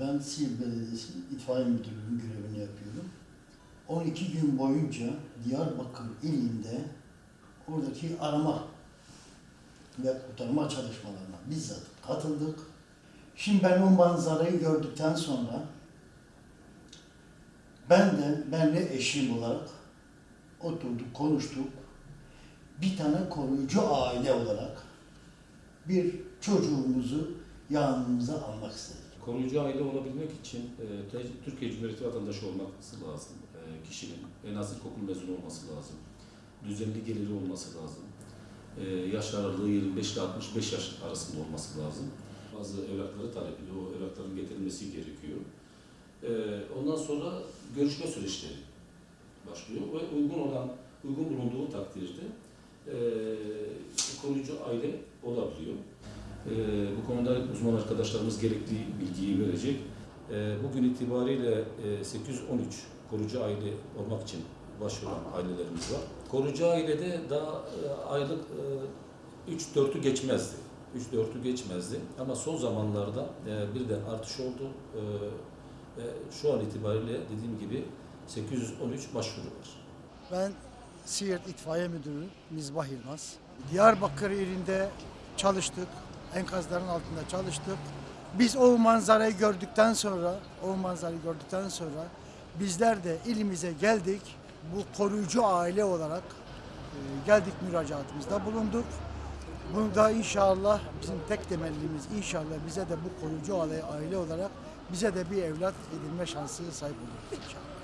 Ben Siirt Belediyesi itfaiye müdürlüğünün görevini yapıyorum. 12 gün boyunca Diyarbakır ilinde oradaki arama ve kurtarma çalışmalarına bizzat katıldık. Şimdi ben o manzarayı gördükten sonra ben de, ben eşim olarak oturduk, konuştuk. Bir tane koruyucu aile olarak bir çocuğumuzu yanımıza almak istedik. Koruyucu aile olabilmek için e, Türkiye Cumhuriyeti vatandaşı olması lazım. E, kişinin en az ilkokul mezunu olması lazım. Düzenli geliri olması lazım. E, yaş aralığı 25 ile 65 yaş arasında olması lazım. Bazı evrakları talep ediyor. O evrakların getirilmesi gerekiyor. E, ondan sonra görüşme süreçleri başlıyor ve uygun olan, uygun bulunduğu takdirde e, koruyucu aile olabiliyor. Ee, bu konuda uzman arkadaşlarımız gerekli bilgiyi verecek. Ee, bugün itibariyle e, 813 koruyucu aile olmak için başvuran ailelerimiz var. Koruyucu ailede daha e, aylık e, 3-4'ü geçmezdi. 3-4'ü geçmezdi ama son zamanlarda e, birden artış oldu. E, ve şu an itibariyle dediğim gibi 813 başvuru var. Ben Siirt İtfaiye Müdürü Mizbah Yılmaz. Diyarbakır ilinde çalıştık. Enkazların altında çalıştık. Biz o manzarayı gördükten sonra, o manzarayı gördükten sonra bizler de ilimize geldik. Bu koruyucu aile olarak e, geldik müracaatımızda bulunduk. Bunu da inşallah bizim tek temellimiz inşallah bize de bu koruyucu aile, aile olarak bize de bir evlat edinme şansı sahip oluruz inşallah.